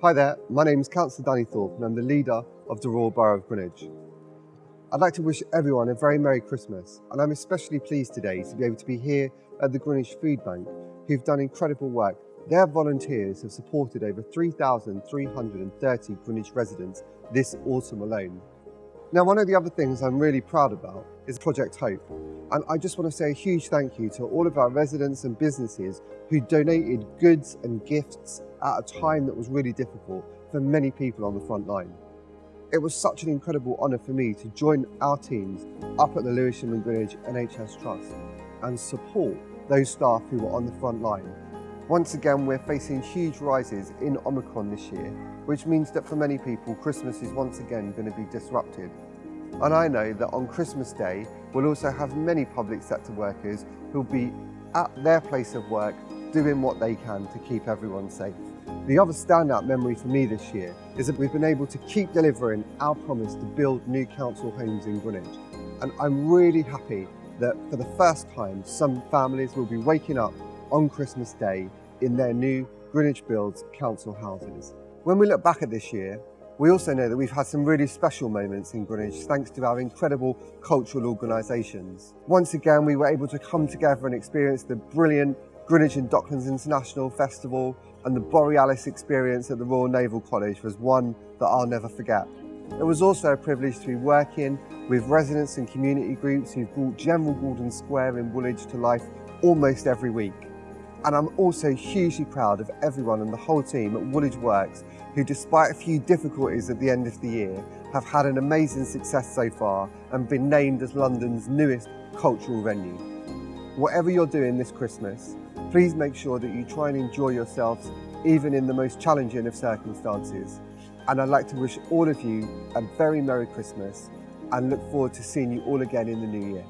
Hi there, my name is Councillor Danny Thorpe and I'm the leader of the Royal Borough of Greenwich. I'd like to wish everyone a very Merry Christmas and I'm especially pleased today to be able to be here at the Greenwich Food Bank who've done incredible work. Their volunteers have supported over 3,330 Greenwich residents this autumn alone. Now one of the other things I'm really proud about is Project Hope and I just want to say a huge thank you to all of our residents and businesses who donated goods and gifts at a time that was really difficult for many people on the front line. It was such an incredible honour for me to join our teams up at the Lewisham and Greenwich NHS Trust and support those staff who were on the front line. Once again, we're facing huge rises in Omicron this year, which means that for many people, Christmas is once again going to be disrupted. And I know that on Christmas Day, we'll also have many public sector workers who'll be at their place of work doing what they can to keep everyone safe. The other standout memory for me this year is that we've been able to keep delivering our promise to build new council homes in Greenwich. And I'm really happy that for the first time, some families will be waking up on Christmas Day in their new Greenwich Builds council houses. When we look back at this year, we also know that we've had some really special moments in Greenwich thanks to our incredible cultural organisations. Once again, we were able to come together and experience the brilliant Greenwich and Docklands International Festival and the Borealis experience at the Royal Naval College was one that I'll never forget. It was also a privilege to be working with residents and community groups who've brought General Gordon Square in Woolwich to life almost every week. And I'm also hugely proud of everyone and the whole team at Woolwich Works who despite a few difficulties at the end of the year have had an amazing success so far and been named as London's newest cultural venue. Whatever you're doing this Christmas, Please make sure that you try and enjoy yourselves even in the most challenging of circumstances. And I'd like to wish all of you a very Merry Christmas and look forward to seeing you all again in the new year.